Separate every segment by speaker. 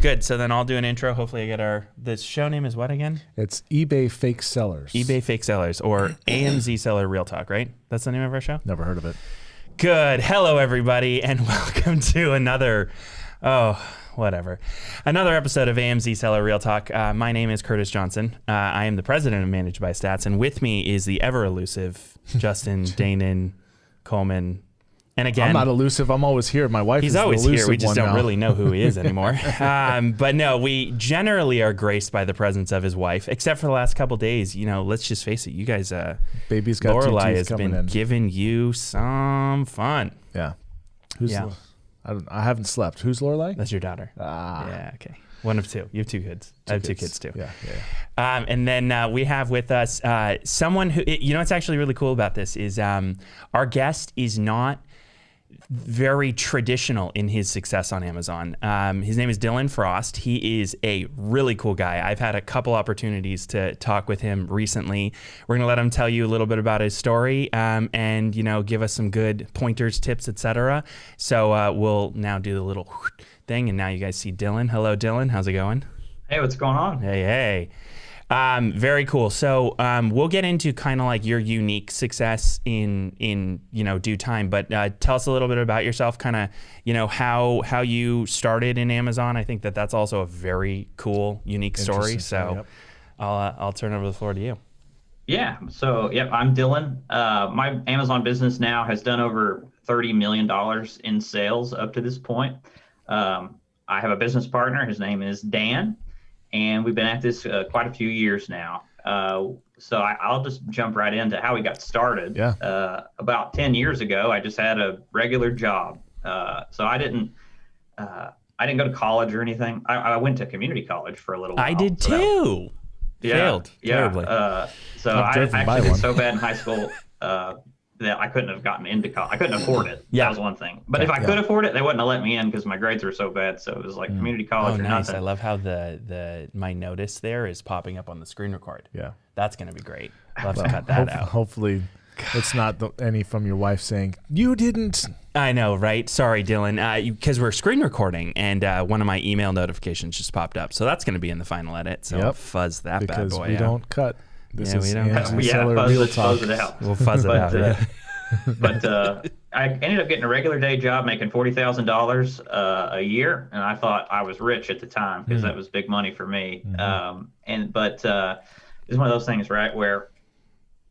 Speaker 1: Good. So then I'll do an intro. Hopefully, I get our. The show name is what again?
Speaker 2: It's eBay fake sellers.
Speaker 1: eBay Fake Sellers or AMZ Seller Real Talk, right? That's the name of our show?
Speaker 2: Never heard of it.
Speaker 1: Good. Hello, everybody, and welcome to another. Oh, whatever. Another episode of AMZ Seller Real Talk. Uh, my name is Curtis Johnson. Uh, I am the president of Managed by Stats, and with me is the ever elusive Justin Danon Coleman. And again,
Speaker 2: I'm not elusive. I'm always here. My wife
Speaker 1: He's always here. We just don't
Speaker 2: now.
Speaker 1: really know who he is anymore. um, but no, we generally are graced by the presence of his wife, except for the last couple days. You know, let's just face it. You guys, uh,
Speaker 2: Baby's got two
Speaker 1: Lorelai has been
Speaker 2: in.
Speaker 1: giving you some fun.
Speaker 2: yeah. Who's?
Speaker 1: Yeah.
Speaker 2: I, don't, I haven't slept. Who's Lorelai?
Speaker 1: That's your daughter.
Speaker 2: Ah,
Speaker 1: Yeah. Okay. One of two. You have two kids. I have two kids too.
Speaker 2: Yeah, yeah. yeah.
Speaker 1: Um, and then uh, we have with us uh, someone who, you know, what's actually really cool about this is um, our guest is not very traditional in his success on Amazon. Um, his name is Dylan Frost. He is a really cool guy. I've had a couple opportunities to talk with him recently. We're gonna let him tell you a little bit about his story um, and you know give us some good pointers, tips, etc. So uh, we'll now do the little thing, and now you guys see Dylan. Hello, Dylan. How's it going?
Speaker 3: Hey, what's going on?
Speaker 1: Hey, hey. Um, very cool. So um, we'll get into kind of like your unique success in in you know due time. But uh, tell us a little bit about yourself. Kind of you know how how you started in Amazon. I think that that's also a very cool, unique story. So
Speaker 2: yep.
Speaker 1: I'll uh, I'll turn over the floor to you.
Speaker 3: Yeah. So, yep, I'm Dylan. Uh, my Amazon business now has done over $30 million in sales up to this point. Um, I have a business partner. His name is Dan, and we've been at this uh, quite a few years now. Uh, so I, I'll just jump right into how we got started.
Speaker 2: Yeah.
Speaker 3: Uh, about 10 years ago, I just had a regular job. Uh, so I didn't. Uh, I didn't go to college or anything. I, I went to community college for a little while.
Speaker 1: I did
Speaker 3: so that-
Speaker 1: too.
Speaker 3: yeah,
Speaker 1: Failed
Speaker 3: yeah.
Speaker 1: terribly.
Speaker 3: Uh, so I, I actually did so bad in high school uh, that I couldn't have gotten into college. I couldn't afford it.
Speaker 1: Yeah.
Speaker 3: that was one thing. But if I
Speaker 2: Yeah.
Speaker 3: could afford it, they wouldn't have let me in because my grades were so bad. So it was like community college
Speaker 1: Oh,
Speaker 3: or
Speaker 1: nice.
Speaker 3: nothing.
Speaker 1: I love how the the my notice there is popping up on the screen record.
Speaker 2: Yeah.
Speaker 1: That's gonna be great. I'll have to cut that
Speaker 2: hope-
Speaker 1: out.
Speaker 2: Hopefully, it's not the, any from your wife saying you didn't.
Speaker 1: I know, right? Sorry, Dylan, because we're screen recording, and uh, one of my email notifications just popped up, so that's going to be in the final edit. So
Speaker 2: Yep.
Speaker 1: Fuzz that
Speaker 2: Because
Speaker 1: bad boy Because
Speaker 2: we
Speaker 1: out.
Speaker 2: don't cut. This
Speaker 1: Yeah,
Speaker 2: is
Speaker 1: we don't cut.
Speaker 2: Angie
Speaker 3: yeah,
Speaker 2: Seller
Speaker 3: fuzz
Speaker 2: Real
Speaker 3: it,
Speaker 2: Talk.
Speaker 3: fuzz it out.
Speaker 1: We'll fuzz it
Speaker 3: But,
Speaker 1: out.
Speaker 3: uh,
Speaker 1: yeah.
Speaker 3: but uh, I ended up getting a regular day job making forty thousand dollars uh, a year, and I thought I was rich at the time because that was big money for me. Um, and but uh, it's one of those things, right, where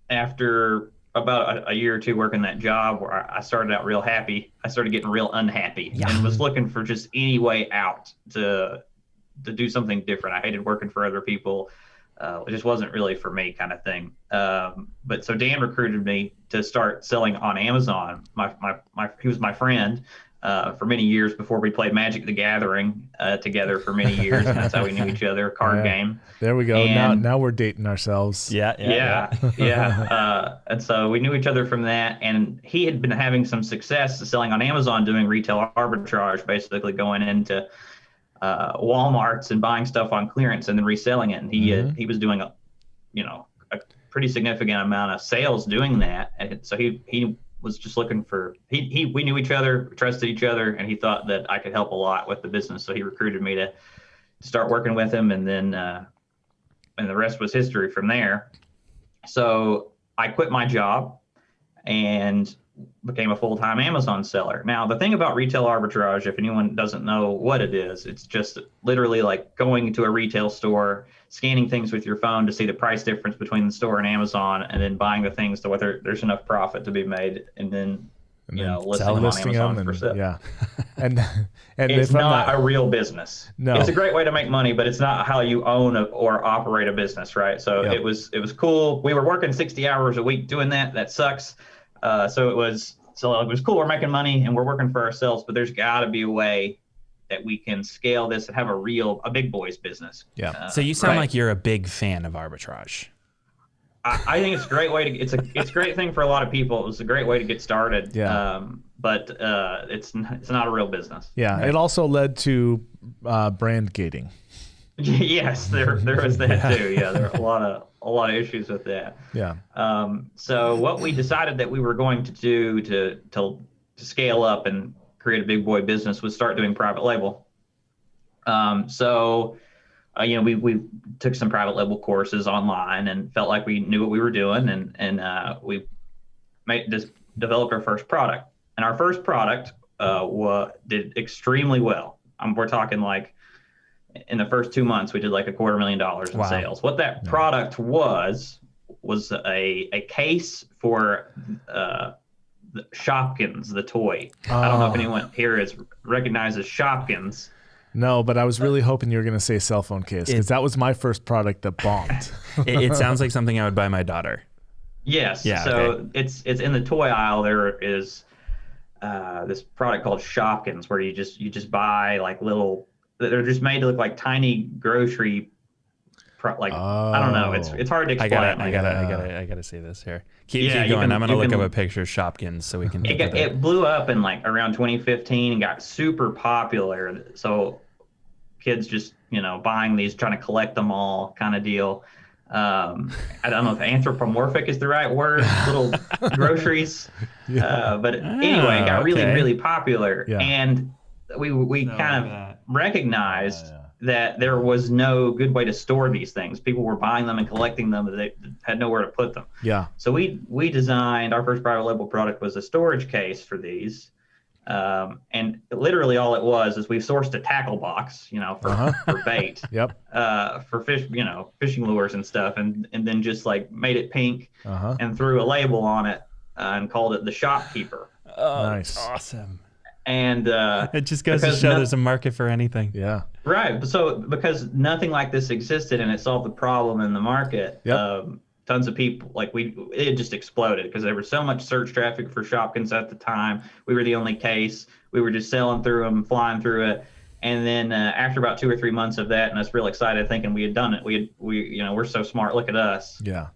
Speaker 3: after about a, a year or two working that job, where I I started out real happy, I started getting real unhappy, and was looking for just any way out to to do something different. I hated working for other people. Uh, it just wasn't really for me, kind of thing. Um, but so Dan recruited me to start selling on Amazon. My my, my he was my friend uh, for many years before we played Magic the Gathering uh, together for many years, and that's how we knew each other. Card
Speaker 2: Yeah.
Speaker 3: game.
Speaker 2: There we go. now,
Speaker 3: And-
Speaker 2: now we're dating ourselves.
Speaker 1: yeah, yeah,
Speaker 3: Yeah, yeah. Uh, and so we knew each other from that. And he had been having some success selling on Amazon, doing retail arbitrage, basically going into uh, WalMarts and buying stuff on clearance and then reselling it. And he had, he was doing a, you know, a pretty significant amount of sales doing that. And so he he was just looking for he, he we knew each other, trusted each other, and he thought that I could help a lot with the business. So he recruited me to start working with him, and then uh, and the rest was history from there. So I quit my job and became a full-time Amazon seller. Now, the thing about retail arbitrage, if anyone doesn't know what it is, it's just literally like going to a retail store, scanning things with your phone to see the price difference between the store and Amazon, and then buying the things to whether there's enough profit to be made, and then
Speaker 2: And
Speaker 3: you know listing them on Amazon
Speaker 2: them
Speaker 3: for sale.
Speaker 2: Yeah. And and
Speaker 3: It's
Speaker 2: if
Speaker 3: not,
Speaker 2: not,
Speaker 3: a real business.
Speaker 2: No.
Speaker 3: It's a great way to make money, but it's not how you own a, or operate a business, right? So
Speaker 2: Yep.
Speaker 3: it was it was cool. We were working 60 hours a week doing that. That sucks. Uh, so it was so it was cool. We're making money and we're working for ourselves, but there's got to be a way that we can scale this and have a real a big boys business.
Speaker 2: Yeah.
Speaker 3: Uh,
Speaker 1: So you sound
Speaker 3: right?
Speaker 1: like you're a big fan of arbitrage.
Speaker 3: I, I think it's a great way to it's a it's a great thing for a lot of people. It's a great way to get started.
Speaker 2: Yeah.
Speaker 3: Um, but uh, it's it's not a real business.
Speaker 2: yeah, it also led to uh, brand gating.
Speaker 3: yes, there there was that too. Yeah, there were a lot of a lot of issues with that.
Speaker 2: Yeah.
Speaker 3: Um, so what we decided that we were going to do to to to scale up and create a big boy business was start doing private label. Um, so, uh, you know, we we took some private label courses online and felt like we knew what we were doing, and and uh, we made just developed our first product. And our first product uh, wa- did extremely well. Um, we're talking like in the first two months, we did like a quarter million dollars in
Speaker 1: Wow.
Speaker 3: sales. What that product was was a a case for uh, the Shopkins, the toy. I don't know if
Speaker 2: Oh.
Speaker 3: anyone here is recognizes Shopkins.
Speaker 2: No, but I was really hoping you were going to say cell phone case because that was my first product that bombed.
Speaker 1: It, it sounds like something I would buy my daughter.
Speaker 3: Yes.
Speaker 1: Yeah,
Speaker 3: So
Speaker 1: okay.
Speaker 3: it's it's in the toy aisle. There is uh, this product called Shopkins, where you just you just buy like little. They're just made to look like tiny grocery. Pro, like I don't know. It's
Speaker 2: Oh.
Speaker 3: it's hard to
Speaker 1: I
Speaker 3: explain.
Speaker 1: gotta, I gotta, I gotta, I gotta see this here. Keep,
Speaker 3: Yeah,
Speaker 1: keep going.
Speaker 3: can-
Speaker 1: I'm gonna look
Speaker 3: can-
Speaker 1: up a picture of Shopkins so we can.
Speaker 3: It, got, it blew up in like around 2015 and got super popular. So kids just you know buying these, trying to collect them all, kind of deal. Um, I don't know if anthropomorphic is the right word. Little groceries, uh, but anyway, it got really
Speaker 1: okay.
Speaker 3: really popular,
Speaker 2: Yeah.
Speaker 3: and we we kind of recognized that there was no good way to store these things. People were buying them and collecting them, but they had nowhere to put them.
Speaker 2: yeah.
Speaker 3: So we we designed our first private label product was a storage case for these, um, and literally all it was is we sourced a tackle box, you know, for,
Speaker 2: Uh-huh.
Speaker 3: for bait,
Speaker 2: Yep.
Speaker 3: uh, for fish, you know, fishing lures and stuff, and and then just like made it pink
Speaker 2: Uh huh.
Speaker 3: and threw a label on it uh, and called it the shopkeeper.
Speaker 1: oh,
Speaker 2: Nice.
Speaker 1: Awesome.
Speaker 3: And uh,
Speaker 1: It just goes to show
Speaker 3: no-
Speaker 1: there's a market for anything.
Speaker 2: Yeah.
Speaker 3: Right. So because nothing like this existed and it solved the problem in the market,
Speaker 2: Yep.
Speaker 3: um, tons of people like we it just exploded because there was so much search traffic for Shopkins at the time. We were the only case. We were just selling through them, flying through it. And then uh, after about two or three months of that, and us real excited thinking we had done it, we had we you know we're so smart. Look at us.
Speaker 2: Yeah.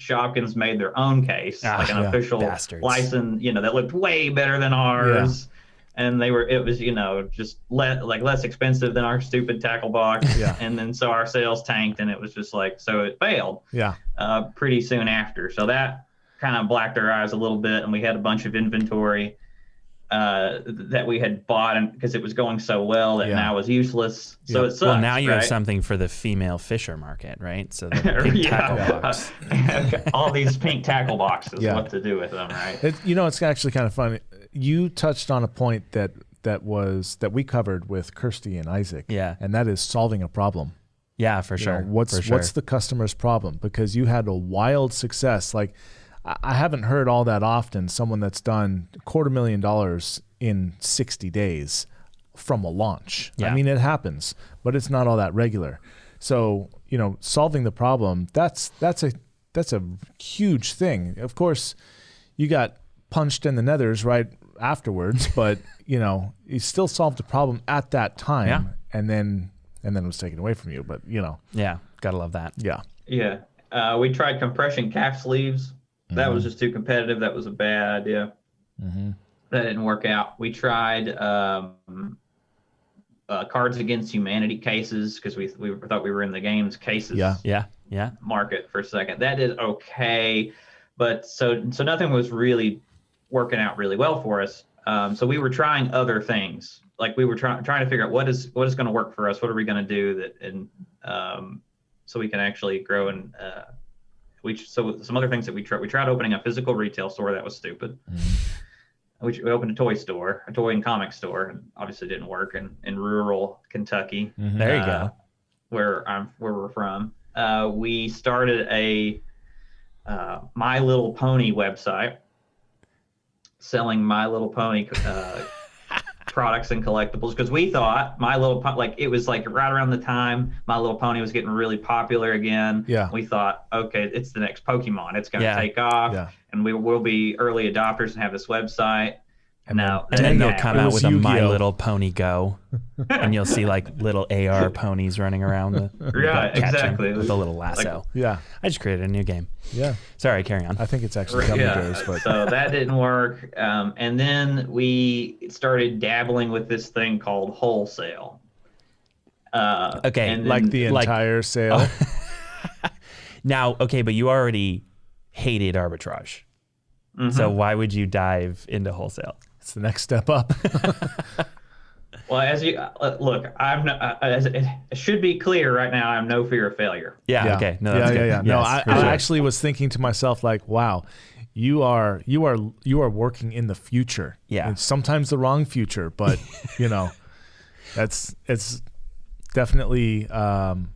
Speaker 3: Sh- Shopkins made their own case,
Speaker 1: Ah,
Speaker 3: like an
Speaker 2: yeah.
Speaker 3: official
Speaker 1: Bastards.
Speaker 3: license, you know, that looked way better than ours. And they were, it was, you know, just le- like less expensive than our stupid tackle box.
Speaker 2: Yeah.
Speaker 3: And then so our sales tanked, and it was just like, so it failed
Speaker 2: Yeah.
Speaker 3: uh, pretty soon after. So that kind of blacked our eyes a little bit, and we had a bunch of inventory uh, that we had bought, and because it was going so well that
Speaker 2: Yeah.
Speaker 3: now was useless. So
Speaker 2: Yeah.
Speaker 3: it sucks.
Speaker 1: well, now you have something for the female fisher market, right? So the pink tackle
Speaker 3: yeah.
Speaker 1: box.
Speaker 3: all these pink tackle boxes.
Speaker 2: Yeah.
Speaker 3: What to do with them, right?
Speaker 2: It, you know, it's actually kind of funny. You touched on a point that that was that we covered with Kirsty and Isaac.
Speaker 1: Yeah.
Speaker 2: And that is solving a problem.
Speaker 1: Yeah, for
Speaker 2: You
Speaker 1: sure.
Speaker 2: know, what's
Speaker 1: for sure.
Speaker 2: what's the customer's problem? Because you had a wild success. Like I I haven't heard all that often someone that's done quarter million dollars in 60 days from a launch. I mean it happens, but it's not all that regular. So, you know, solving the problem, that's that's a that's a huge thing. Of course, you got punched in the nethers right afterwards, but you know, you still solved the problem at that time
Speaker 1: Yeah.
Speaker 2: and then and then it was taken away from you. But you know,
Speaker 1: yeah, gotta love that.
Speaker 2: yeah.
Speaker 3: Yeah. Uh, we tried compression calf sleeves. That
Speaker 2: Mm-hmm.
Speaker 3: was just too competitive. That was a bad idea. That didn't work out. We tried um, uh, Cards Against Humanity cases because we, we thought we were in the games cases
Speaker 2: Yeah.
Speaker 1: Yeah, yeah.
Speaker 3: market for a second. That did okay, but so so nothing was really working out really well for us. Um, so we were trying other things. Like we were trying trying to figure out what is what is going to work for us. What are we going to do that and um, so we can actually grow and uh, we so some other things that we tried. We tried opening a physical retail store. That was stupid. We, we opened a toy store, a toy and comic store, and obviously didn't work in, in rural Kentucky
Speaker 1: There you
Speaker 3: uh,
Speaker 1: go.
Speaker 3: where I'm where we're from. Uh, we started a uh, My Little Pony website selling My Little Pony uh, products and collectibles because we thought My Little Pony like it was like right around the time My Little Pony was getting really popular again.
Speaker 2: Yeah.
Speaker 3: We thought, okay, it's the next Pokemon. It's going to
Speaker 1: Yeah.
Speaker 3: take off,
Speaker 2: Yeah.
Speaker 3: and we will be early adopters and have this website.
Speaker 2: And
Speaker 3: no,
Speaker 1: And then
Speaker 3: that
Speaker 1: they'll come out with a My
Speaker 2: Yu-Gi-Oh.
Speaker 1: Little Pony Go, and you'll see like little AR ponies running around the
Speaker 3: Right,
Speaker 1: catching
Speaker 3: exactly.
Speaker 1: with a little lasso.
Speaker 2: Yeah.
Speaker 1: I just created a new game.
Speaker 2: Yeah.
Speaker 1: Sorry, carry on.
Speaker 2: I think it's actually Gummy Bears, but
Speaker 3: so that didn't work. Um, and then we started dabbling with this thing called wholesale. Uh,
Speaker 1: Okay,
Speaker 3: and
Speaker 2: like
Speaker 3: then-
Speaker 2: the
Speaker 1: like-
Speaker 2: entire sale.
Speaker 1: Now, okay, but you already hated arbitrage.
Speaker 3: Mm-hmm.
Speaker 1: So why would you dive into wholesale?
Speaker 2: It's the next step up.
Speaker 3: Well, as you uh, look, I'm no, uh, as it, it should be clear right now. I'm no fear of failure.
Speaker 1: Yeah. Okay. No,
Speaker 2: yeah,
Speaker 1: that's
Speaker 2: yeah,
Speaker 1: good.
Speaker 2: yeah. No,
Speaker 1: Yes,
Speaker 2: I,
Speaker 1: for
Speaker 2: I
Speaker 1: sure.
Speaker 2: actually was thinking to myself like, wow, you are you are you are working in the future.
Speaker 1: Yeah.
Speaker 2: And sometimes the wrong future, but you know, that's it's definitely um,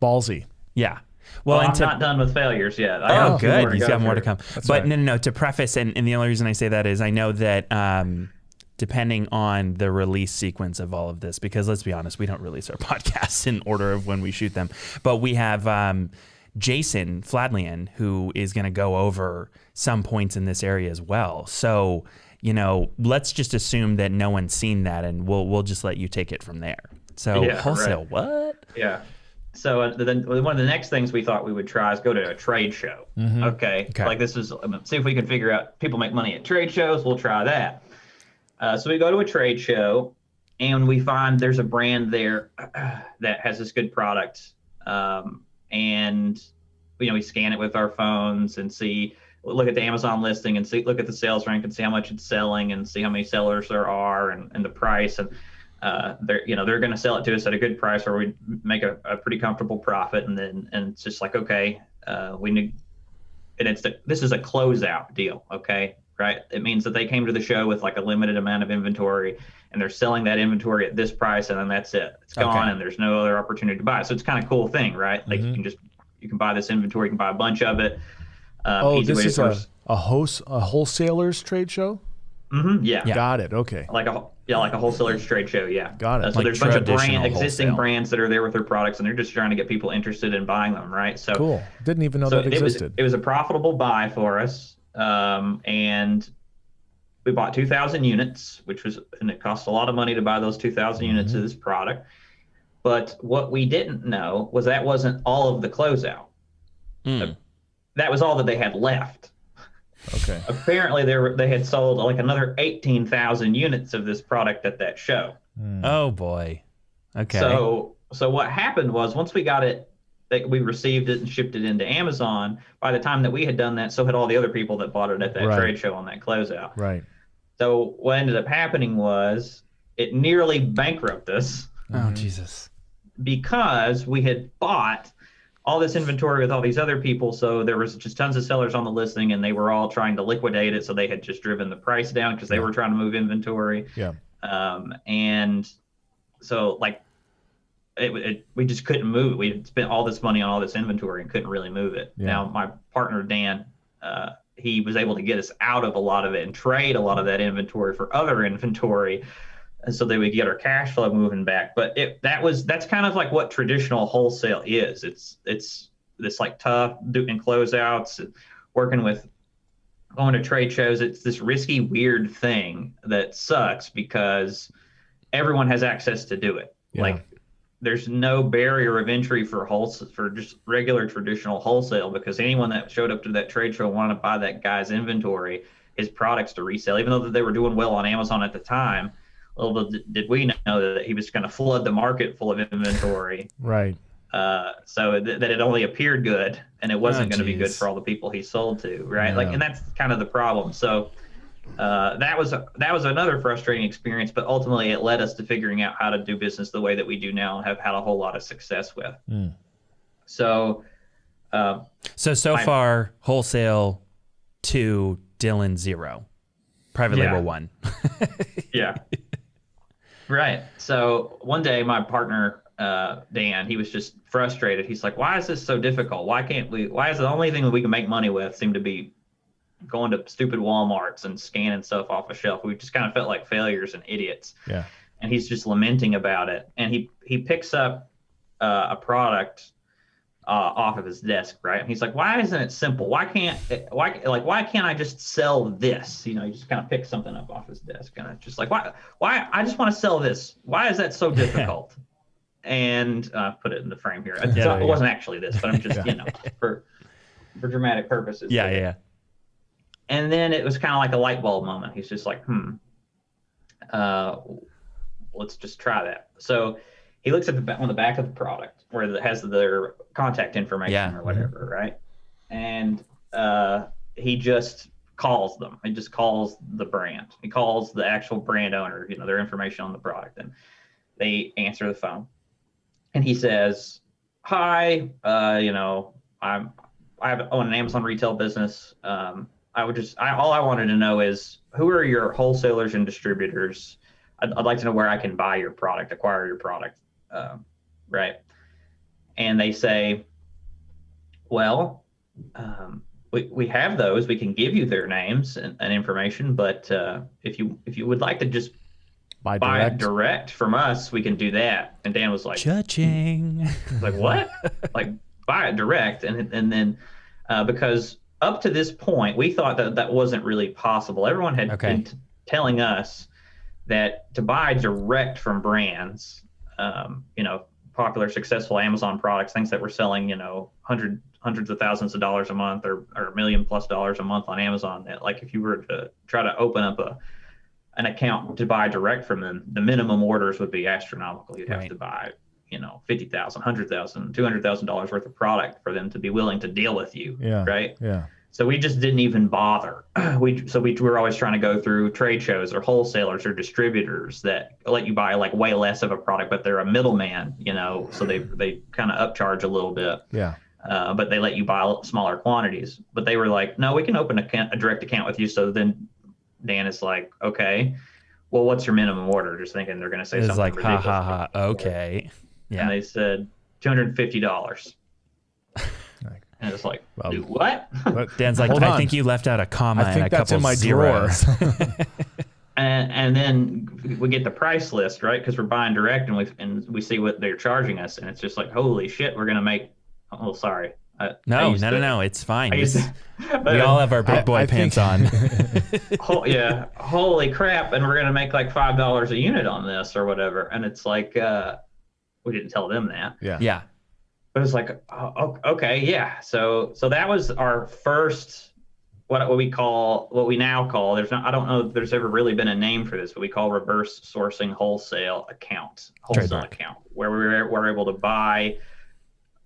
Speaker 2: ballsy.
Speaker 1: Yeah. Well,
Speaker 3: Well, I'm
Speaker 1: to,
Speaker 3: not done with failures yet. I
Speaker 1: Oh,
Speaker 3: a
Speaker 1: good. He's
Speaker 3: go
Speaker 1: got more to
Speaker 3: through.
Speaker 1: come. but
Speaker 2: right.
Speaker 1: no, no, no. To preface, and, and the only reason I say that is I know that um, depending on the release sequence of all of this, because let's be honest, we don't release our podcasts in order of when we shoot them, but we have um, Jason Fladlien who is going to go over some points in this area as well. So you know, let's just assume that no one's seen that, and we'll we'll just let you take it from there. So
Speaker 3: Yeah,
Speaker 1: wholesale,
Speaker 3: right.
Speaker 1: what?
Speaker 3: Yeah. So uh, then one of the next things we thought we would try is go to a trade show. Okay?
Speaker 1: Okay.
Speaker 3: Like this is um, see if we can figure out people make money at trade shows. We'll try that. Uh, so we go to a trade show, and we find there's a brand there that has this good product, um, and you know we scan it with our phones and see look at the Amazon listing and see look at the sales rank and see how much it's selling and see how many sellers there are and, and the price and uh, they're you know they're going to sell it to us at a good price where we make a, a pretty comfortable profit and then and it's just like okay uh, we need and it's the, this is a closeout deal okay right it means that they came to the show with like a limited amount of inventory and they're selling that inventory at this price and then that's it it's gone
Speaker 1: Okay.
Speaker 3: and there's no other opportunity to buy it so it's kind of cool thing right like you can just you can buy this inventory you can buy a bunch of it um,
Speaker 2: Oh, this is a, a host a wholesalers trade show.
Speaker 3: mm-hmm yeah
Speaker 1: Yeah.
Speaker 2: Got it. Okay.
Speaker 3: like a yeah, like a wholesaler's trade show. Yeah,
Speaker 2: Got it.
Speaker 3: Uh, so
Speaker 1: Like
Speaker 3: there's a bunch of brand, existing
Speaker 1: wholesale.
Speaker 3: brands that are there with their products, and they're just trying to get people interested in buying them, right? So
Speaker 2: Cool. Didn't even know
Speaker 3: so
Speaker 2: that
Speaker 3: it was
Speaker 2: existed.
Speaker 3: it was a profitable buy for us, um, and we bought 2,000 units, which was and it cost a lot of money to buy those 2,000 units
Speaker 2: Mm-hmm.
Speaker 3: of this product. But what we didn't know was that wasn't all of the closeout.
Speaker 1: Mm.
Speaker 3: That was all that they had left.
Speaker 2: Okay.
Speaker 3: Apparently, they were they had sold like another 18,000 units of this product at that show. Hmm.
Speaker 1: Oh boy. Okay.
Speaker 3: So so what happened was once we got it that we received it and shipped it into Amazon, by the time that we had done that, so had all the other people that bought it at that
Speaker 2: Right.
Speaker 3: trade show on that closeout.
Speaker 2: Right.
Speaker 3: So what ended up happening was it nearly bankrupted us
Speaker 1: oh hmm. Jesus.
Speaker 3: because we had bought all this inventory with all these other people. So there was just tons of sellers on the listing and they were all trying to liquidate it. So they had just driven the price down because they were trying to move inventory.
Speaker 2: Yeah.
Speaker 3: Um, and so like it, it, we just couldn't move it. We spent all this money on all this inventory and couldn't really move it.
Speaker 2: Yeah.
Speaker 3: Now my partner Dan, uh, he was able to get us out of a lot of it and trade a lot of that inventory for other inventory, so that we get our cash flow moving back. But it that was that's kind of like what traditional wholesale is. It's it's this like tough doing closeouts, working with going to trade shows. It's this risky, weird thing that sucks because everyone has access to do it.
Speaker 2: Yeah.
Speaker 3: Like there's no barrier of entry for wholesale for just regular traditional wholesale because anyone that showed up to that trade show wanted to buy that guy's inventory, his products to resell, even though they were doing well on Amazon at the time. Little did- did we know that he was going to flood the market full of inventory,
Speaker 2: Right.
Speaker 3: uh, so th- that it only appeared good and it wasn't
Speaker 1: Oh,
Speaker 3: going to be good for all the people he sold to, right? Like, and that's kind of the problem. So uh, that was that was another frustrating experience, but ultimately it led us to figuring out how to do business the way that we do now and have had a whole lot of success with.
Speaker 2: Mm.
Speaker 3: So. Uh,
Speaker 1: So so
Speaker 3: I-
Speaker 1: far wholesale to Dylan zero, private
Speaker 3: Yeah.
Speaker 1: label one.
Speaker 3: yeah. Right. So one day, my partner uh, Dan, he was just frustrated. He's like, "Why is this so difficult? Why can't we? Why is the only thing that we can make money with seem to be going to stupid WalMarts and scanning stuff off a shelf? We just kind of felt like failures and idiots."
Speaker 2: Yeah.
Speaker 3: And he's just lamenting about it. And he he picks up uh, a product uh, off of his desk, right? And he's like, "Why isn't it simple? Why can't why like why can't I just sell this? You know, he just kind of picks something up off his desk, and it's just like, why why I just want to sell this? Why is that so difficult?" and uh, put it in the frame here.
Speaker 1: Yeah,
Speaker 3: not-
Speaker 1: yeah.
Speaker 3: it wasn't actually this, but I'm just you know for for dramatic purposes.
Speaker 1: Yeah, yeah, yeah.
Speaker 3: And then it was kind of like a light bulb moment. He's just like, hmm, uh, let's just try that. So he looks at the on the back of the product where it has their contact information
Speaker 1: Yeah.
Speaker 3: or whatever, right? And uh, he just calls them. He just calls the brand. He calls the actual brand owner, you know, their information on the product, and they answer the phone. And he says, "Hi, uh, you know, I'm I own an Amazon retail business. Um, I would just I, all I wanted to know is who are your wholesalers and distributors? I'd, I'd like to know where I can buy your product, acquire your product, um, right?" And they say, "Well." Um, we, we have those. We can give you their names and, and information, but uh, if you if you would like to just
Speaker 2: Buy
Speaker 3: buy
Speaker 2: direct.
Speaker 3: direct from us, we can do that. And Dan was like,
Speaker 1: Judging.
Speaker 3: like what? like buy it direct, and and then uh, because up to this point, we thought that that wasn't really possible. Everyone had
Speaker 1: Okay.
Speaker 3: been t- telling us that to buy direct from brands, um, you know, popular, successful Amazon products, things that were selling, you know, hundred hundreds of thousands of dollars a month or or a million plus dollars a month on Amazon. That like if you were to try to open up a an account to buy direct from them, the minimum orders would be astronomical. You'd have
Speaker 1: Right.
Speaker 3: to buy, you know, fifty thousand, hundred thousand, two hundred thousand dollars worth of product for them to be willing to deal with you.
Speaker 2: Yeah.
Speaker 3: Right.
Speaker 2: Yeah.
Speaker 3: So we just didn't even bother. we so we were always trying to go through trade shows or wholesalers or distributors that let you buy like way less of a product, but they're a middleman, you know, so they they kind of upcharge a little bit,
Speaker 2: Yeah.
Speaker 3: uh, but they let you buy smaller quantities. But they were like, no, we can open a, a direct account with you. So then Dan is like, okay, well, what's your minimum order? Just thinking they're going to say
Speaker 1: It's
Speaker 3: something
Speaker 1: like, ha
Speaker 3: ridiculous.
Speaker 1: ha ha. Okay. Yeah.
Speaker 3: And they said two hundred and fifty dollars. And it's like,
Speaker 2: Well,
Speaker 3: "Do what?
Speaker 2: But
Speaker 1: Dan's like, I
Speaker 2: on.
Speaker 1: think you left out a comma
Speaker 2: I think
Speaker 1: and a
Speaker 2: that's
Speaker 1: couple
Speaker 2: in my
Speaker 1: zeros.
Speaker 3: and, and then we get the price list right because we're buying direct and we and we see what they're charging us and it's just like holy shit we're gonna make oh sorry I, I
Speaker 1: no,
Speaker 3: used
Speaker 1: no,
Speaker 3: to-
Speaker 1: no, no. It's fine. This-
Speaker 3: to- but,
Speaker 1: we all have our big boy
Speaker 2: I
Speaker 1: pants
Speaker 2: think-
Speaker 1: on.
Speaker 3: ho- yeah holy crap and we're gonna make like five dollars a unit on this or whatever and it's like uh we didn't tell them that
Speaker 2: yeah.
Speaker 1: yeah.
Speaker 3: But it's like oh, okay yeah so so that was our first what, what we call what we now call there's not i don't know if there's ever really been a name for this but we call reverse sourcing wholesale account wholesale
Speaker 1: Trademark.
Speaker 3: account where we were, were able to buy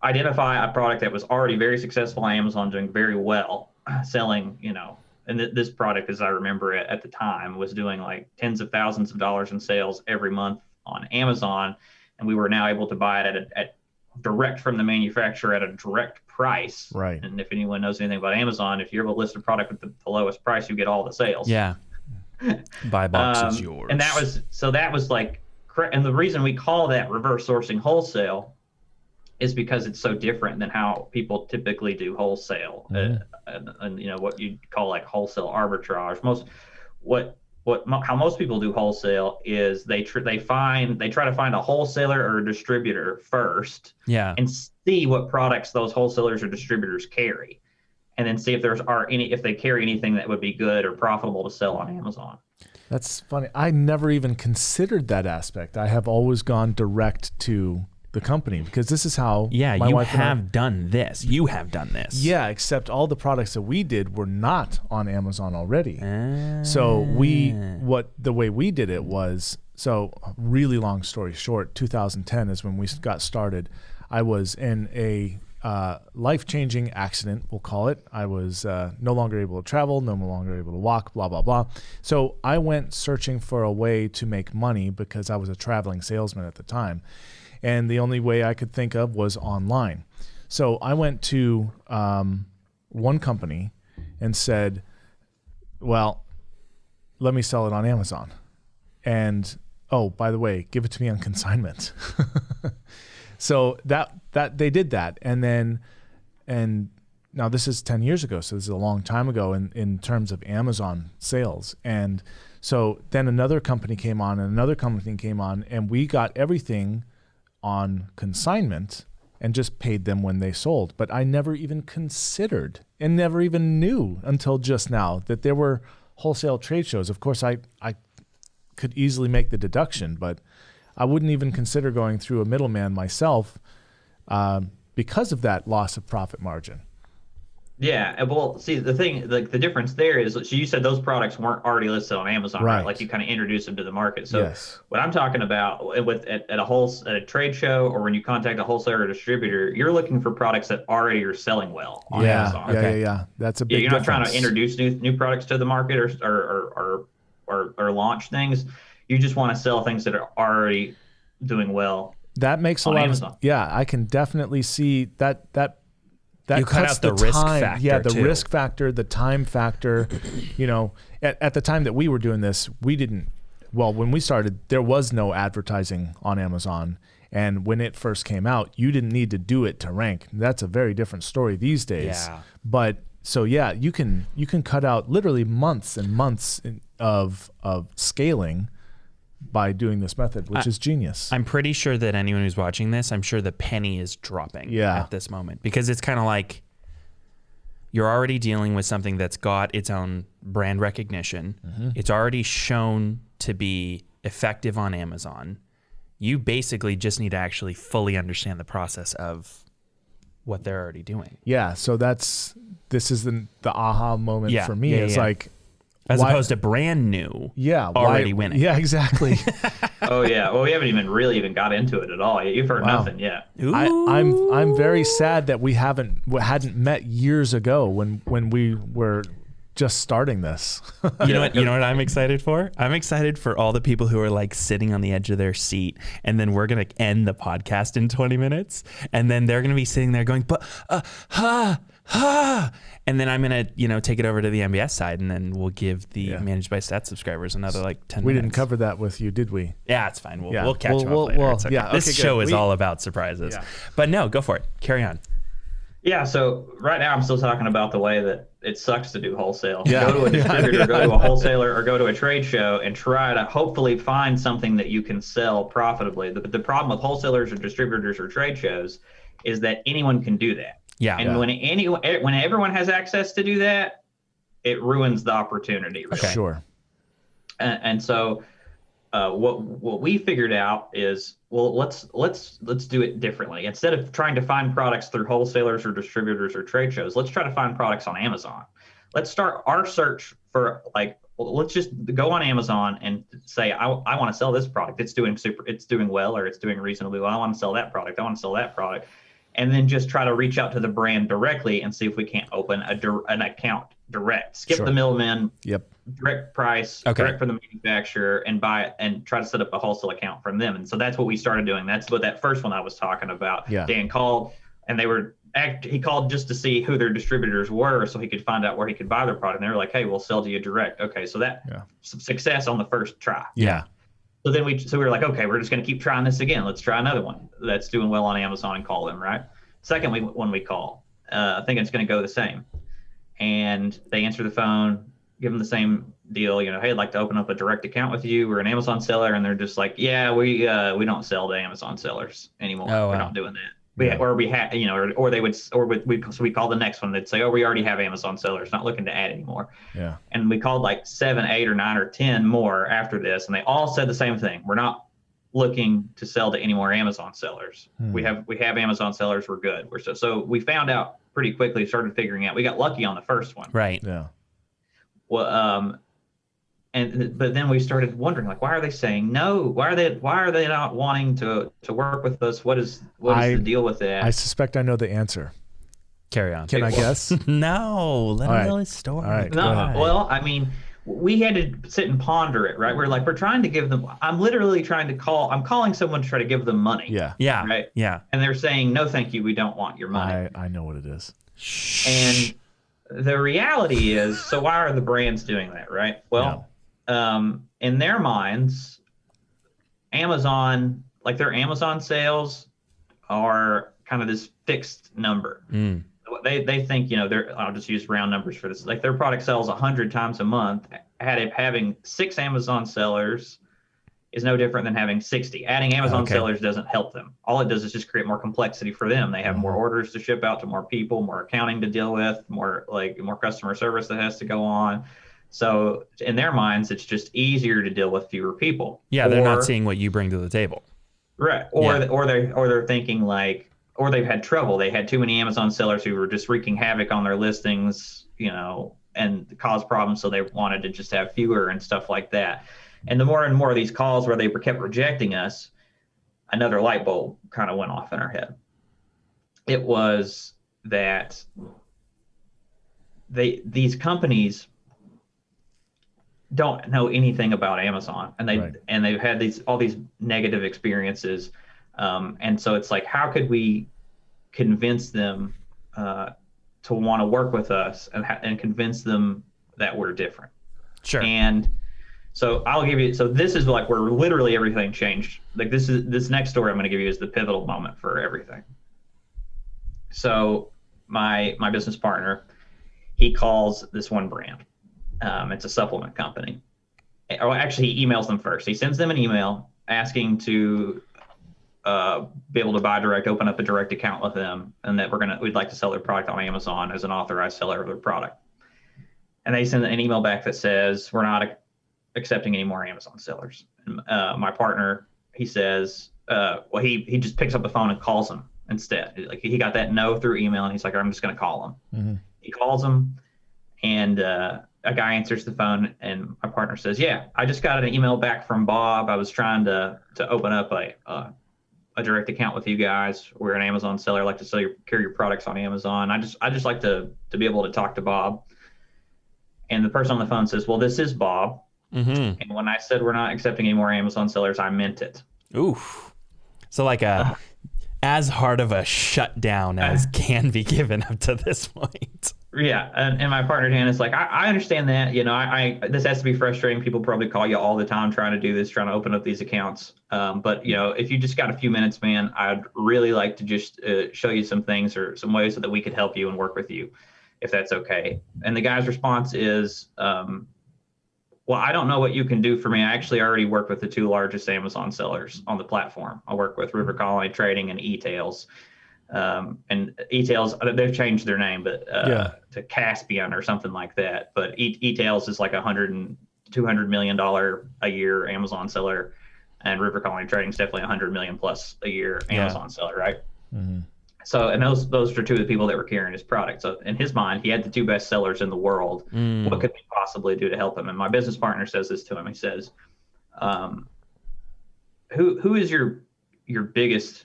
Speaker 3: identify a product that was already very successful on amazon doing very well selling you know and th- this product as i remember it at the time was doing like tens of thousands of dollars in sales every month on amazon and we were now able to buy it at, a, at direct from the manufacturer at a direct price.
Speaker 2: Right.
Speaker 3: And if anyone knows anything about Amazon, if you're able to list a product with the, the lowest price, you get all the sales.
Speaker 1: Yeah. Buy box is
Speaker 3: Um,
Speaker 1: yours.
Speaker 3: And that was so that was like, and the reason we call that reverse sourcing wholesale is because it's so different than how people typically do wholesale,
Speaker 2: Mhm.
Speaker 3: uh, and, and you know what you call like wholesale arbitrage. Most what what mo- how most people do wholesale is they tr- they find they try to find a wholesaler or a distributor first
Speaker 1: yeah.
Speaker 3: and see what products those wholesalers or distributors carry and then see if there's are any if they carry anything that would be good or profitable to sell on Amazon.
Speaker 2: That's funny. I never even considered that aspect. I have always gone direct to the company because this is how
Speaker 1: Yeah.
Speaker 2: my
Speaker 1: you
Speaker 2: wife and I-
Speaker 1: have done this. You have done this.
Speaker 2: yeah, except all the products that we did were not on Amazon already.
Speaker 1: Ah.
Speaker 2: So we what the way we did it was so really long story short, 2010 is when we got started. I was in a uh, life-changing accident, we'll call it. I was uh, no longer able to travel, no longer able to walk, blah blah blah. So I went searching for a way to make money because I was a traveling salesman at the time, and the only way I could think of was online. So I went to um, one company and said, "Well, let me sell it on Amazon. And oh, by the way, give it to me on consignment. so that that they did that, and then and now this is ten years ago, so this is a long time ago in in terms of Amazon sales. And so then another company came on, and another company came on, and we got everything on consignment and just paid them when they sold. But I never even considered and never even knew until just now that there were wholesale trade shows. Of course, I, I could easily make the deduction, but I wouldn't even consider going through a middleman myself um, because of that loss of profit margin.
Speaker 3: Yeah, and well, see the thing, like the difference there is, so you said those products weren't already listed on Amazon, right?
Speaker 2: Right.
Speaker 3: Like you kind of introduced them to the market. So
Speaker 2: Yes.
Speaker 3: what I'm talking about with at, at a whole at a trade show or when you contact a wholesaler or distributor, you're looking for products that already are selling well on
Speaker 2: yeah,
Speaker 3: Amazon.
Speaker 2: yeah,
Speaker 1: Okay.
Speaker 2: yeah, yeah. That's a
Speaker 3: Yeah,
Speaker 2: big.
Speaker 3: you're not trying to introduce new new products to the market or or or or, or, or launch things. You just want to sell things that are already doing well.
Speaker 2: That makes a
Speaker 3: on
Speaker 2: lot
Speaker 3: Amazon.
Speaker 2: of yeah. I can definitely see that that that
Speaker 1: You cut
Speaker 2: cuts
Speaker 1: out the risk
Speaker 2: time.
Speaker 1: factor,
Speaker 2: Yeah, the
Speaker 1: too.
Speaker 2: risk factor, the time factor. you know, at, at the time that we were doing this, we didn't. Well, when we started, there was no advertising on Amazon, and when it first came out, you didn't need to do it to rank. That's a very different story these days.
Speaker 1: Yeah.
Speaker 2: But so yeah, you can you can cut out literally months and months in, of of scaling by doing this method, which is genius.
Speaker 1: I'm pretty sure that anyone who's watching this, I'm sure the penny is dropping
Speaker 2: Yeah.
Speaker 1: at this moment because it's kind of like you're already dealing with something that's got its own brand recognition.
Speaker 2: Mm-hmm.
Speaker 1: It's already shown to be effective on Amazon. You basically just need to actually fully understand the process of what they're already doing.
Speaker 2: Yeah, so that's this is the the aha moment
Speaker 1: Yeah,
Speaker 2: for me.
Speaker 1: yeah,
Speaker 2: it's
Speaker 1: yeah.
Speaker 2: like
Speaker 1: As
Speaker 2: Why-
Speaker 1: opposed to brand new.
Speaker 2: yeah,
Speaker 1: Already
Speaker 2: why,
Speaker 1: winning.
Speaker 2: Yeah, exactly.
Speaker 3: Oh yeah, well we haven't even really even got into it at all. You've heard
Speaker 2: Wow.
Speaker 3: nothing yet.
Speaker 2: I, I'm I'm very sad that we haven't w- hadn't met years ago when when we were just starting this.
Speaker 1: You know what? You know what I'm excited for? I'm excited for all the people who are like sitting on the edge of their seat, and then we're gonna end the podcast in 20 minutes, and then they're gonna be sitting there going, "But uh, ha ha," and then I'm gonna you know take it over to the MBS side, and then we'll give the
Speaker 2: Yeah.
Speaker 1: managed by stats subscribers another like 10.
Speaker 2: we
Speaker 1: minutes.
Speaker 2: didn't cover that with you, did we?
Speaker 1: Yeah, it's fine. We'll,
Speaker 2: Yeah.
Speaker 1: we'll catch
Speaker 2: We'll-
Speaker 1: up
Speaker 2: we'll-
Speaker 1: later.
Speaker 2: we'll-
Speaker 1: okay.
Speaker 2: yeah,
Speaker 1: this
Speaker 2: okay, good.
Speaker 1: show is
Speaker 2: We-
Speaker 1: all about surprises.
Speaker 2: Yeah.
Speaker 1: But no, go for it. Carry on.
Speaker 3: Yeah, so right now I'm still talking about the way that it sucks to do wholesale.
Speaker 2: Yeah.
Speaker 3: Go to a
Speaker 2: Yeah,
Speaker 3: distributor, go to a wholesaler, or go to a trade show and try to hopefully find something that you can sell profitably. The, the problem with wholesalers or distributors or trade shows is that anyone can do that.
Speaker 1: Yeah.
Speaker 3: And when anyone, when everyone has access to do that, it ruins the opportunity. Really.
Speaker 1: Okay.
Speaker 2: Sure.
Speaker 3: and, and so uh, what what we figured out is well let's let's let's do it differently instead of trying to find products through wholesalers or distributors or trade shows let's try to find products on amazon let's start our search for like let's just go on amazon and say i, I want to sell this product it's doing super it's doing well or it's doing reasonably well i want to sell that product i want to sell that product and then just try to reach out to the brand directly and see if we can't open a an account direct skip
Speaker 2: Sure.
Speaker 3: the middleman
Speaker 2: Yep.
Speaker 3: direct price
Speaker 1: Okay.
Speaker 3: direct from the manufacturer and buy it and try to set up a wholesale account from them and so that's what we started doing that's what that first one i was talking about
Speaker 2: Yeah.
Speaker 3: dan called and they were act he called just to see who their distributors were so he could find out where he could buy their product and they were like hey we'll sell to you direct okay so that
Speaker 2: Yeah.
Speaker 3: success on the first try
Speaker 1: Yeah.
Speaker 3: So then we so we were like, okay, we're just going to keep trying this again. Let's try another one that's doing well on Amazon and call them right. Second, we when we call, uh, I think it's going to go the same, and they answer the phone, give them the same deal. You know, hey, I'd like to open up a direct account with you. We're an Amazon seller, and they're just like, yeah, we uh, we don't sell to Amazon sellers anymore.
Speaker 1: Oh,
Speaker 3: we're not doing that. We,
Speaker 2: Yeah.
Speaker 3: or we had you know, or, or they would, or we, we, so we call the next one. They'd say, oh, we already have Amazon sellers, not looking to add anymore
Speaker 2: Yeah.
Speaker 3: and we called like seven, eight, or nine, or ten more after this, and they all said the same thing. We're not looking to sell to any more Amazon sellers.
Speaker 2: Hmm.
Speaker 3: We have we have Amazon sellers. We're good. We're so so we found out pretty quickly. Started figuring out. We got lucky on the first one.
Speaker 1: Right.
Speaker 2: Yeah.
Speaker 3: Well, um, and but then we started wondering like, why are they saying no? Why are they why are they not wanting to to work with us? What is what is
Speaker 2: I-
Speaker 3: the deal with that?
Speaker 2: I suspect I know the answer.
Speaker 1: Carry on.
Speaker 2: Can I
Speaker 3: well-
Speaker 2: guess?
Speaker 1: no, let
Speaker 2: All
Speaker 1: him
Speaker 2: right.
Speaker 1: tell his story.
Speaker 2: All right,
Speaker 3: No, well, I mean, we had to sit and ponder it, right? We're like, we're trying to give them. I'm literally trying to call. I'm calling someone to try to give them money.
Speaker 2: Yeah.
Speaker 1: Yeah.
Speaker 3: Right.
Speaker 1: Yeah.
Speaker 3: And they're saying, no, thank you. We don't want your money.
Speaker 2: I, I know what it is.
Speaker 3: And the reality is, so why are the brands doing that, right? Well, um, in their minds, Amazon, like their Amazon sales, are kind of this fixed number.
Speaker 1: Mm.
Speaker 3: They they think you know they're. I'll just use round numbers for this. Like their product sells hundred times a month. Had it having six Amazon sellers is no different than having 60. Adding Amazon
Speaker 1: Okay.
Speaker 3: sellers doesn't help them. All it does is just create more complexity for them. They have more orders to ship out to more people, more accounting to deal with, more like more customer service that has to go on. So in their minds, it's just easier to deal with fewer people.
Speaker 1: Yeah, they're
Speaker 3: Or-
Speaker 1: not seeing what you bring to the table.
Speaker 3: Right. Or
Speaker 1: Yeah.
Speaker 3: or they or they're thinking like or they've had trouble. They had too many Amazon sellers who were just wreaking havoc on their listings, you know, and cause problems. So they wanted to just have fewer and stuff like that. And the more and more of these calls where they were kept rejecting us, another light bulb kind of went off in our head. It was that they these companies don't know anything about Amazon, and they
Speaker 2: Right.
Speaker 3: and they've had these all these negative experiences, um, and so it's like, how could we convince them uh, to want to work with us and ha- and convince them that we're different?
Speaker 1: Sure.
Speaker 3: And so I'll give you. So this is like where literally everything changed. Like this is this next story I'm going to give you is the pivotal moment for everything. So my my business partner, he calls this one brand. Um, it's a supplement company. Or actually, he emails them first. He sends them an email asking to uh, be able to buy direct, open up a direct account with them, and that we're gonna we'd like to sell their product on Amazon as an authorized seller of their product. And they send an email back that says we're not accepting any more Amazon sellers. And, uh, my partner, he says, uh, well, he he just picks up the phone and calls them instead. Like he got that no through email, and he's like, I'm just gonna call them.
Speaker 2: Mhm.
Speaker 3: He calls them, and uh, a guy answers the phone, and my partner says, "Yeah, I just got an email back from Bob. I was trying to to open up a uh, a direct account with you guys. We're an Amazon seller. I like to sell your carry your products on Amazon. I just I just like to to be able to talk to Bob." And the person on the phone says, "Well, this is Bob."
Speaker 1: Mm-hmm.
Speaker 3: And when I said we're not accepting any more Amazon sellers, I meant it.
Speaker 1: Oof. So like a as hard of a shutdown as can be given up to this point.
Speaker 3: Yeah, and, and my partner is like, I, I understand that. You know, I, I this has to be frustrating. People probably call you all the time trying to do this, trying to open up these accounts. Um, but you know, if you just got a few minutes, man, I'd really like to just uh, show you some things or some ways so that we could help you and work with you, if that's okay. And the guy's response is, um, well, I don't know what you can do for me. I actually already work with the two largest Amazon sellers on the platform. I work with River Colony Trading and E-Tails. Um, and E-Tails, uh, they've changed their name, but uh,
Speaker 2: Yeah.
Speaker 3: to Caspian or something like that. But E- E-Tails is like a hundred and two hundred million dollar a year Amazon seller, and River Colony Trading is definitely a hundred million plus a year
Speaker 1: Yeah.
Speaker 3: Amazon seller, right?
Speaker 2: Mhm.
Speaker 3: So, and those those are two of the people that were carrying his product. So, in his mind, he had the two best sellers in the world
Speaker 1: Mm.
Speaker 3: what could we possibly do to help him? And my business partner says this to him. He says, um, "Who who is your your biggest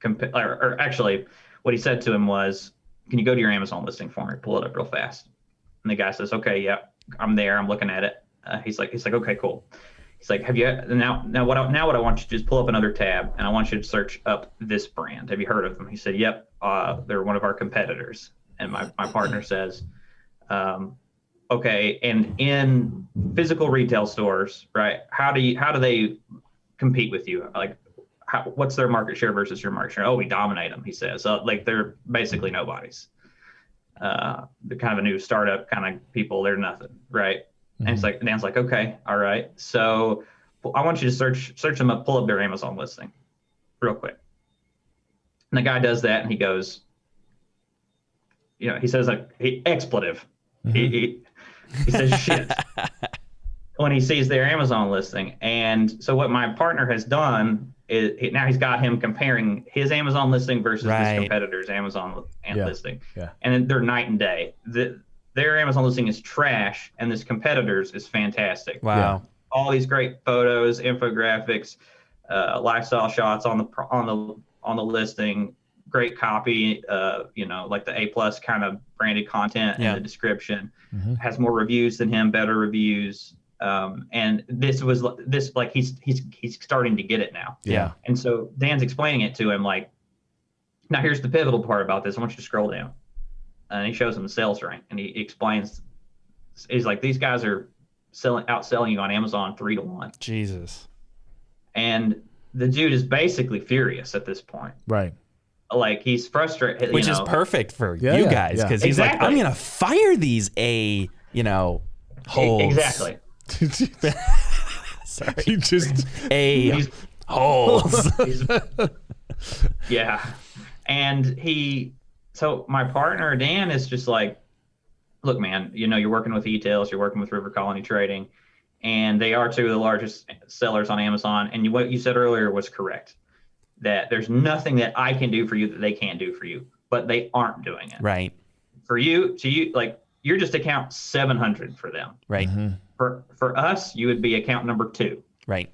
Speaker 3: comp- or, or actually, what he said to him was, "Can you go to your Amazon listing for me? Pull it up real fast." And the guy says, "Okay, yeah, I'm there. I'm looking at it." Uh, he's like, "He's like, okay, cool." He's like, "Have you now? Now what? I, now what I want you to do is pull up another tab, and I want you to search up this brand. Have you heard of them?" He said, "Yep, uh, they're one of our competitors." And my my partner says. Um, okay and in physical retail stores right how do you how do they compete with you like how, what's their market share versus your market share? Oh we dominate them he says. So like they're basically nobodies. Uh they're kind of a new startup kind of people they're nothing right? And it's mm-hmm. like dan's like okay all right. So i want you to search search them up pull up their amazon listing real quick. And the guy does that and he goes you know he says like he, expletive. He, mm-hmm. he, he says shit. When he sees their Amazon listing. And so what my partner has done he, now he's got him comparing his Amazon listing versus
Speaker 1: Right.
Speaker 3: his competitor's Amazon
Speaker 2: Yeah.
Speaker 3: listing.
Speaker 2: Yeah.
Speaker 3: And they're night and day. The, their Amazon listing is trash, and this competitor's is fantastic.
Speaker 1: Wow.
Speaker 3: All these great photos, infographics, uh, lifestyle shots on the on the on the listing. Great copy, uh, you know, like the A plus kind of branded content
Speaker 1: Yeah.
Speaker 3: in the description.
Speaker 2: Mhm.
Speaker 3: Has more reviews than him, better reviews. Um, and this was this like he's he's he's starting to get it now.
Speaker 1: Yeah.
Speaker 3: And so Dan's explaining it to him like, now here's the pivotal part about this. I want you to scroll down. And he shows him the sales rank and he explains, he's like, these guys are selling outselling you on Amazon three to one.
Speaker 1: Jesus.
Speaker 3: And the dude is basically furious at this point.
Speaker 2: Right.
Speaker 3: Like he's frustrated.
Speaker 1: Which
Speaker 3: you
Speaker 1: is perfect for
Speaker 2: Yeah,
Speaker 1: you
Speaker 2: yeah,
Speaker 1: guys
Speaker 2: yeah.
Speaker 1: because he's like, I'm gonna fire these a you know holes.
Speaker 3: Exactly.
Speaker 1: Sorry.
Speaker 2: he just
Speaker 1: A holes.
Speaker 3: Yeah. And he, so my partner, Dan, is just like, look, man, you know, you're working with e-tails, you're working with River Colony Trading, and they are two of the largest sellers on Amazon. And what you said earlier was correct. that there's nothing that I can do for you that they can't do for you, but they aren't doing it.
Speaker 1: Right.
Speaker 3: For you, to you, like you're just account 700 for them.
Speaker 1: Right. Mm-hmm.
Speaker 3: For for us, you would be account number two.
Speaker 1: Right.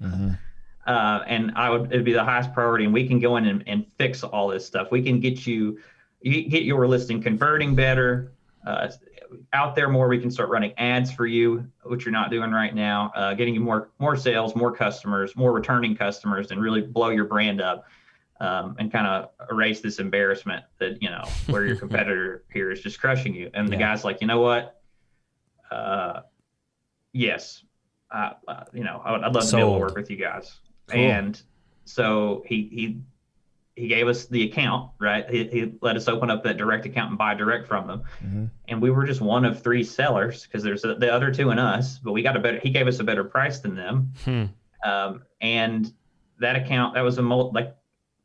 Speaker 3: uh, and I would it'd be the highest priority, and we can go in and, and fix all this stuff. We can get you, you get your listing converting better, uh, out there more. We can start running ads for you, which you're not doing right now. Uh, getting you more more sales, more customers, more returning customers, and really blow your brand up. Um, and kind of erase this embarrassment that you know where your competitor here is just crushing you, and the guy's like, you know what? Uh, yes, uh, uh, you know, I would, I'd love to be able to work with you guys.
Speaker 2: Cool.
Speaker 3: And so he he he gave us the account, right? He, he let us open up that direct account and buy direct from them.
Speaker 2: Mhm.
Speaker 3: And we were just one of three sellers because there's a, the other two and us, but we got a better. He gave us a better price than them.
Speaker 1: Hmm.
Speaker 3: Um, and that account that was a mul- like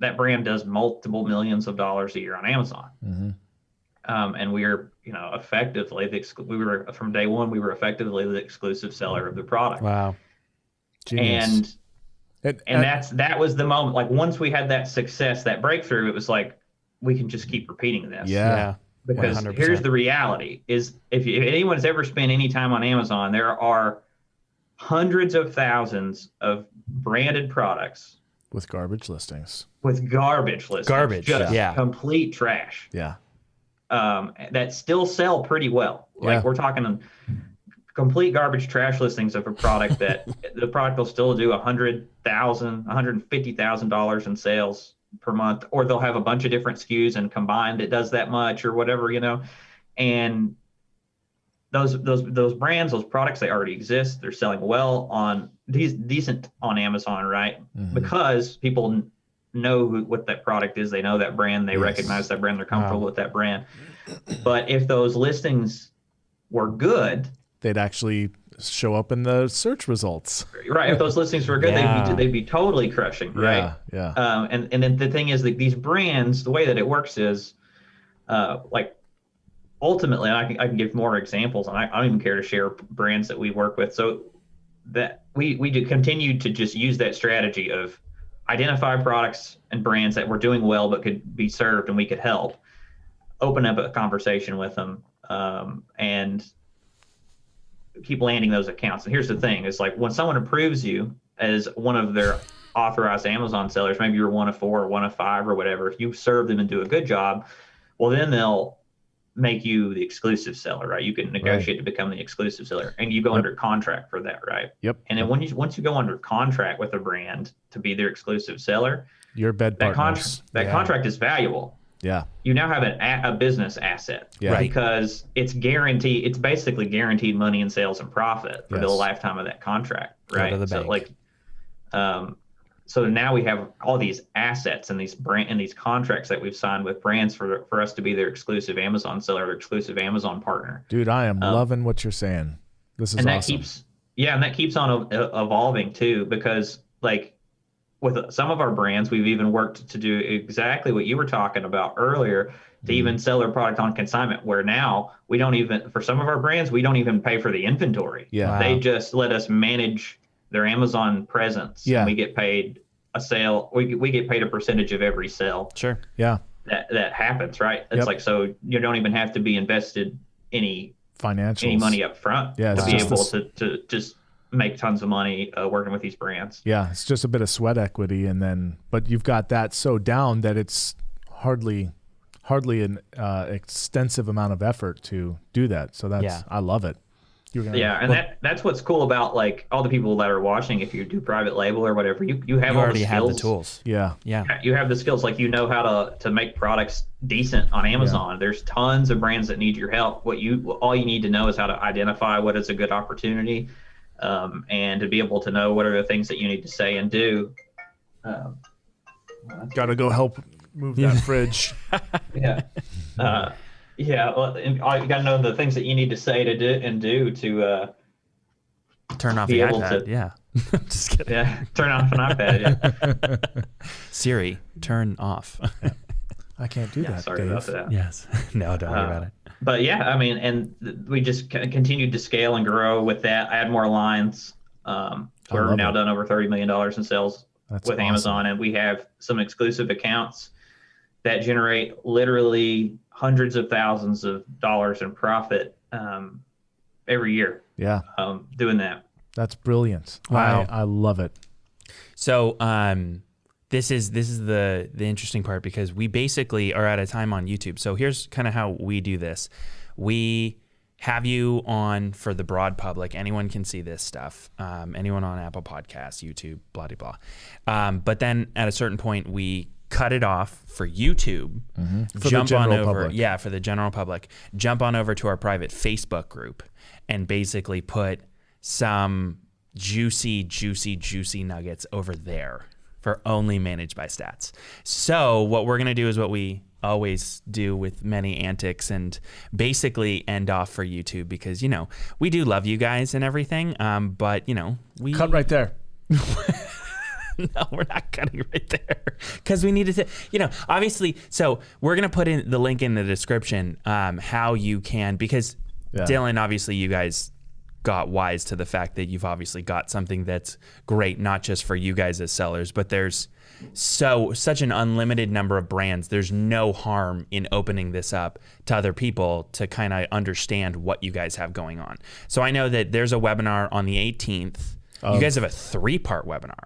Speaker 3: that brand does multiple millions of dollars a year on Amazon.
Speaker 2: Mhm.
Speaker 3: Um, and we are, you know, effectively the exclu- we were from day one we were effectively the exclusive seller of the product.
Speaker 1: Wow.
Speaker 2: Genius.
Speaker 3: And
Speaker 2: And,
Speaker 3: and that's that was the moment. Like once we had that success, that breakthrough, it was like we can just keep repeating this.
Speaker 2: Yeah.
Speaker 3: Because
Speaker 1: 100%.
Speaker 3: here's the reality: is if, you, if anyone's ever spent any time on Amazon, there are hundreds of thousands of branded products
Speaker 2: with garbage listings.
Speaker 3: with garbage listings,
Speaker 1: Garbage,
Speaker 3: just
Speaker 1: yeah.
Speaker 3: complete trash.
Speaker 2: Yeah.
Speaker 3: Um, that still sell pretty well. Like we're talking complete garbage trash listings of a product that the product will still do a hundred thousand, one hundred and fifty thousand dollars in sales per month, or they'll have a bunch of different SKUs and combined it does that much or whatever, you know. And those those those brands, those products, they already exist. They're selling well on these decent on Amazon, right?
Speaker 2: Mhm.
Speaker 3: Because people know who, what that product is. They know that brand. They
Speaker 2: Yes.
Speaker 3: recognize that brand. They're comfortable
Speaker 1: Wow.
Speaker 3: with that brand. But if those listings were good,
Speaker 2: They'd actually show up in the search results.
Speaker 3: right? If those listings were good,
Speaker 1: Yeah.
Speaker 3: they'd, be, they'd be totally crushing, right?
Speaker 2: Yeah. Yeah.
Speaker 3: Um, and and then the thing is that these brands, the way that it works is, uh, like ultimately, I can I can give more examples, and I, I don't even care to share brands that we work with. So that we we do continue to just use that strategy of identify products and brands that were doing well but could be served and we could help. Open up a conversation with them, um, and keep landing those accounts. And here's the thing: it's like when someone approves you as one of their authorized Amazon sellers, maybe you're one of four or one of five or whatever. If you serve them and do a good job, well, then they'll make you the exclusive seller, right? You can negotiate to become the exclusive seller, and you go
Speaker 2: Yep.
Speaker 3: under contract for that, right?
Speaker 2: Yep.
Speaker 3: And then when you once you go under contract with a brand to be their exclusive seller,
Speaker 2: Your bed
Speaker 3: that
Speaker 2: partners.
Speaker 3: contract that
Speaker 2: yeah.
Speaker 3: contract is valuable.
Speaker 2: Yeah.
Speaker 3: You now have an, a, a business asset
Speaker 2: Yeah.
Speaker 1: Right.
Speaker 3: because it's guaranteed. It's basically guaranteed money in sales and profit for the lifetime of that contract,
Speaker 1: Out
Speaker 3: right?
Speaker 1: of the
Speaker 3: so
Speaker 1: bank.
Speaker 3: like, um, so now we have all these assets and these brand and these contracts that we've signed with brands for for us to be their exclusive Amazon seller or exclusive Amazon partner,
Speaker 2: Dude, I am
Speaker 3: Um,
Speaker 2: loving what you're saying. This is
Speaker 3: and that
Speaker 2: awesome.
Speaker 3: keeps yeah, and that keeps on evolving too because like with some of our brands, we've even worked to do exactly what you were talking about earlier to
Speaker 2: Mm-hmm.
Speaker 3: even sell their product on consignment. Where now we don't even for some of our brands, we don't even pay for the inventory.
Speaker 2: yeah.
Speaker 3: They just let us manage their Amazon presence.
Speaker 2: Yeah.
Speaker 3: we get paid a sale. We we get paid a percentage of every sale
Speaker 1: Sure.
Speaker 2: Yeah.
Speaker 3: that that happens. Right? It's
Speaker 2: Yep.
Speaker 3: like so you don't even have to be invested any
Speaker 2: financial
Speaker 3: any money up front
Speaker 2: Yeah,
Speaker 3: to be able
Speaker 2: this-
Speaker 3: to, to just make tons of money uh, working with these brands.
Speaker 2: Yeah, it's just a bit of sweat equity, and then but you've got that so down that it's hardly hardly an uh, extensive amount of effort to do that. So that's
Speaker 1: Yeah.
Speaker 2: I love it. You're gonna,
Speaker 3: Yeah, and
Speaker 2: well,
Speaker 3: that that's what's cool about like all the people that are watching. If you do private label or whatever, you you have
Speaker 1: You
Speaker 3: all
Speaker 1: already
Speaker 3: the
Speaker 1: have the tools.
Speaker 2: yeah,
Speaker 1: Yeah.
Speaker 3: You have the skills, like you know how to to make products decent on Amazon. There's tons of brands that need your help. What you all you need to know is how to identify what is a good opportunity, um, and to be able to know what are the things that you need to say and do. Um,
Speaker 2: gotta go help move that fridge.
Speaker 3: yeah, uh, yeah. Well, and all- you got to know the things that you need to say to do and do to. Uh,
Speaker 1: Turn off
Speaker 3: Be
Speaker 1: the
Speaker 3: able
Speaker 1: iPad.
Speaker 3: to-
Speaker 1: Yeah. Just kidding.
Speaker 3: yeah, turn off an iPad. Yeah.
Speaker 1: Siri, turn off.
Speaker 2: I can't do
Speaker 3: Yeah,
Speaker 2: that,
Speaker 3: sorry
Speaker 2: Dave.
Speaker 3: about that.
Speaker 1: yes. No, don't worry
Speaker 3: Uh,
Speaker 1: about it.
Speaker 3: But yeah, I mean, and th- we just c- continued to scale and grow with that. Add more lines. Um,
Speaker 2: I
Speaker 3: we're
Speaker 2: love
Speaker 3: now
Speaker 2: it.
Speaker 3: done over thirty million dollars in sales
Speaker 2: That's
Speaker 3: with
Speaker 2: awesome.
Speaker 3: Amazon, and we have some exclusive accounts that generate literally hundreds of thousands of dollars in profit um, every year
Speaker 2: Yeah,
Speaker 3: um, doing that.
Speaker 2: that's brilliant.
Speaker 1: Wow.
Speaker 2: I, I love it.
Speaker 1: So um, this is this is the the interesting part because we basically are at a time on YouTube. So here's kind of how we do this. We have you on for the broad public. Anyone can see this stuff. Um, anyone on Apple Podcasts, YouTube, blah blah blah. Um, but then at a certain point, we cut it off for YouTube.
Speaker 2: For the
Speaker 1: jump on
Speaker 2: general
Speaker 1: over,
Speaker 2: public.
Speaker 1: yeah, for the general public. Jump on over to our private Facebook group and basically put some juicy, juicy, juicy nuggets over there for only managed by stats. So what we're gonna do is what we always do with many antics and basically end off for YouTube because you know we do love you guys and everything, um, but you know we
Speaker 2: Cut right there.
Speaker 1: no, we're not cutting right there because we needed to, you know, obviously. So we're gonna put in the link in the description um, how you can because
Speaker 2: Yeah.
Speaker 1: Dylan, obviously, you guys got wise to the fact that you've obviously got something that's great, not just for you guys as sellers, but there's so such an unlimited number of brands. There's no harm in opening this up to other people to kind of understand what you guys have going on. So I know that there's a webinar on the 18th. you guys have a three-part webinar.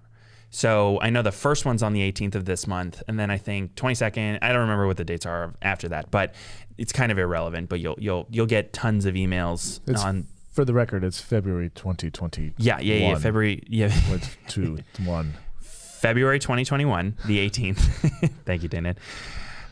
Speaker 1: So I know the first one's on the 18th of this month, and then I think 22nd. I don't remember what the dates are after that, but it's kind of irrelevant. But you'll you'll you'll get tons of emails
Speaker 2: It's
Speaker 1: on.
Speaker 2: For the record, it's February 2020.
Speaker 1: Yeah, yeah, yeah. February, yeah,
Speaker 2: With two, one.
Speaker 1: February 2021, the 18th. Thank you, Dana.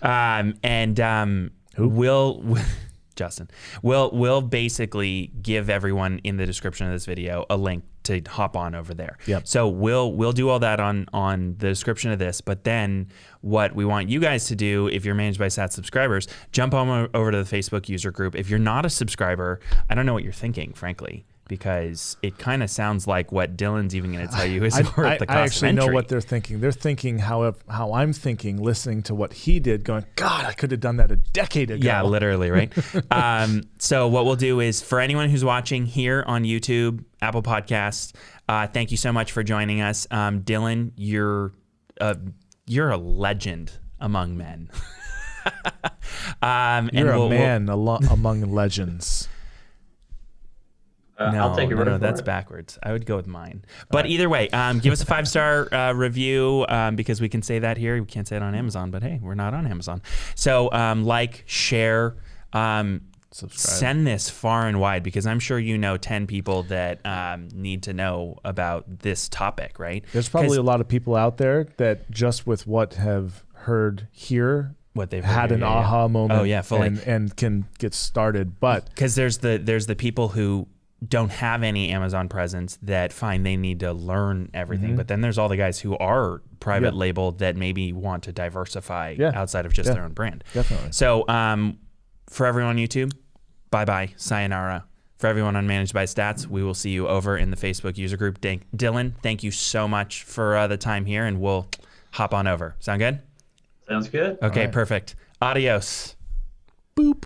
Speaker 1: Um, and um,
Speaker 2: Who?
Speaker 1: we'll Justin. We'll we'll basically give everyone in the description of this video a link to hop on over there.
Speaker 2: Yep.
Speaker 1: So we'll we'll do all that on on the description of this. But then what we want you guys to do, if you're managed by Stats subscribers, jump on over to the Facebook user group. If you're not a subscriber, I don't know what you're thinking, frankly. Because it kind of sounds like what Dylan's even going to tell you is
Speaker 2: I,
Speaker 1: worth
Speaker 2: I-
Speaker 1: the cost
Speaker 2: I actually know what they're thinking. They're thinking how how I'm thinking, listening to what he did, going, God, I could have done that a decade ago.
Speaker 1: Yeah, literally, right? um, so what we'll do is for anyone who's watching here on YouTube, Apple Podcasts, uh, thank you so much for joining us, um, Dylan. You're a, you're a legend among men. um,
Speaker 2: You're a
Speaker 1: we'll- we'll-
Speaker 2: man among legends.
Speaker 3: Uh,
Speaker 1: no,
Speaker 3: I'll take your
Speaker 1: no, no, that's
Speaker 3: it.
Speaker 1: backwards. I would go with mine. But either way, um, give us a five star uh, review um, because we can say that here. We can't say it on Amazon, but hey, we're not on Amazon. So um, like, share. Um,
Speaker 2: Subscribe.
Speaker 1: Send this far and wide because I'm sure you know 10 people that um, need to know about this topic, right?
Speaker 2: There's probably a lot of people out there that just with what have heard here
Speaker 1: what they've
Speaker 2: had
Speaker 1: heard
Speaker 2: an
Speaker 1: here, yeah, yeah.
Speaker 2: aha moment.
Speaker 1: Oh, yeah, fully.
Speaker 2: And, and can get started. But
Speaker 1: because there's the there's the people who don't have any Amazon presence that find they need to learn everything, but then there's all the guys who are private
Speaker 2: Mm-hmm. Yeah.
Speaker 1: labeled that maybe want to diversify
Speaker 2: Yeah.
Speaker 1: outside of just
Speaker 2: Yeah.
Speaker 1: their own brand.
Speaker 2: definitely.
Speaker 1: So um, for everyone on YouTube, bye bye, sayonara. For everyone on Managed by Stats, we will see you over in the Facebook user group. Dan- Dylan, thank you so much for uh, the time here, and we'll hop on over. Sound good?
Speaker 3: Sounds good.
Speaker 1: Okay,
Speaker 2: right.
Speaker 1: perfect. Adios.
Speaker 2: Boop.